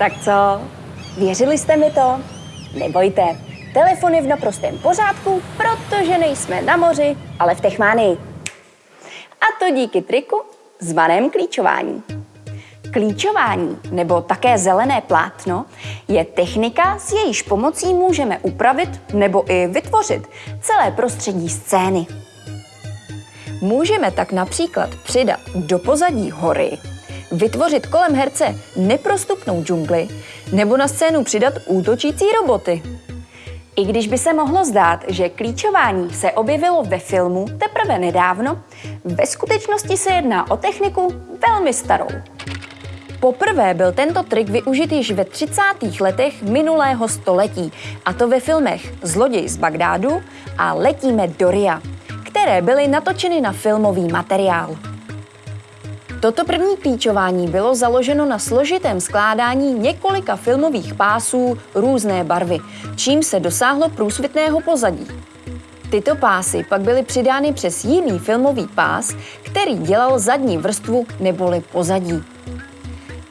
Tak co? Věřili jste mi to? Nebojte, telefon je v naprostém pořádku, protože nejsme na moři, ale v Techmánii. A to díky triku zvaném klíčování. Klíčování, nebo také zelené plátno, je technika, s jejíž pomocí můžeme upravit nebo i vytvořit celé prostředí scény. Můžeme tak například přidat do pozadí hory, vytvořit kolem herce neprostupnou džungli nebo na scénu přidat útočící roboty. I když by se mohlo zdát, že klíčování se objevilo ve filmu teprve nedávno, ve skutečnosti se jedná o techniku velmi starou. Poprvé byl tento trik využit již ve 30. letech minulého století, a to ve filmech Zloděj z Bagdádu a Letíme do Ria, které byly natočeny na filmový materiál. Toto první klíčování bylo založeno na složitém skládání několika filmových pásů různé barvy, čím se dosáhlo průsvitného pozadí. Tyto pásy pak byly přidány přes jiný filmový pás, který dělal zadní vrstvu neboli pozadí.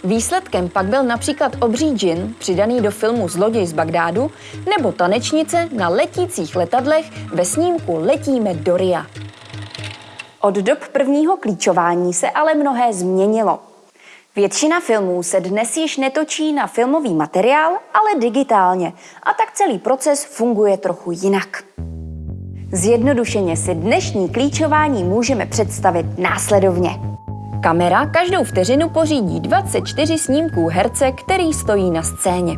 Výsledkem pak byl například obří džin, přidaný do filmu Zloděj z Bagdádu, nebo tanečnice na letících letadlech ve snímku Letíme do Ria. Od dob prvního klíčování se ale mnohé změnilo. Většina filmů se dnes již netočí na filmový materiál, ale digitálně a tak celý proces funguje trochu jinak. Zjednodušeně si dnešní klíčování můžeme představit následovně. Kamera každou vteřinu pořídí 24 snímků herce, který stojí na scéně.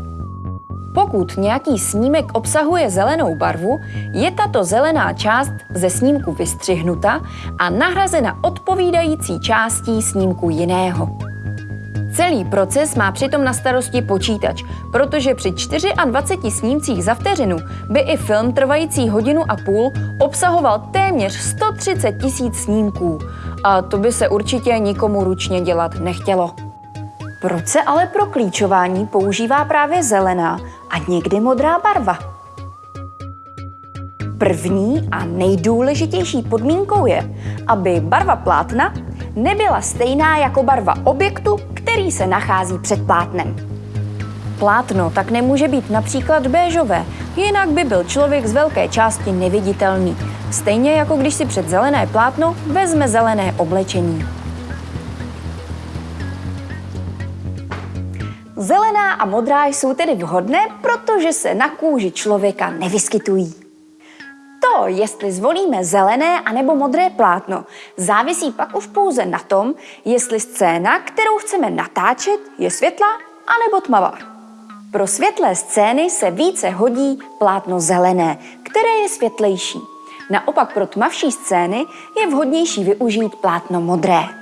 Pokud nějaký snímek obsahuje zelenou barvu, je tato zelená část ze snímku vystřihnuta a nahrazena odpovídající částí snímku jiného. Celý proces má přitom na starosti počítač, protože při 24 snímcích za vteřinu by i film trvající hodinu a půl obsahoval téměř 130 tisíc snímků. A to by se určitě nikomu ručně dělat nechtělo. Proč se ale pro klíčování používá právě zelená a někdy modrá barva? První a nejdůležitější podmínkou je, aby barva plátna nebyla stejná jako barva objektu, který se nachází před plátnem. Plátno tak nemůže být například béžové, jinak by byl člověk z velké části neviditelný. Stejně jako když si před zelené plátno vezme zelené oblečení. Zelená a modrá jsou tedy vhodné, protože se na kůži člověka nevyskytují. To, jestli zvolíme zelené anebo modré plátno, závisí pak už pouze na tom, jestli scéna, kterou chceme natáčet, je světlá anebo tmavá. Pro světlé scény se více hodí plátno zelené, které je světlejší. Naopak pro tmavší scény je vhodnější využít plátno modré.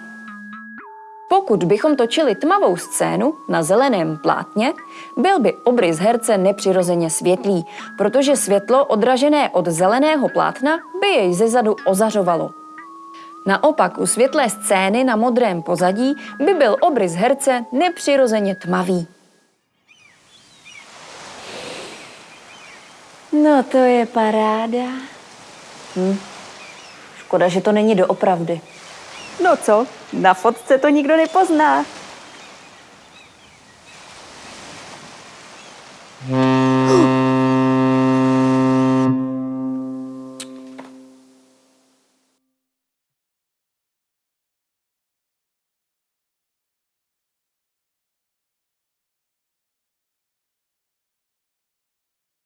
Pokud bychom točili tmavou scénu na zeleném plátně, byl by obrys herce nepřirozeně světlý, protože světlo odražené od zeleného plátna by jej zezadu ozařovalo. Naopak u světlé scény na modrém pozadí by byl obrys herce nepřirozeně tmavý. No to je paráda. Hm. Škoda, že to není doopravdy. No co, na fotce to nikdo nepozná.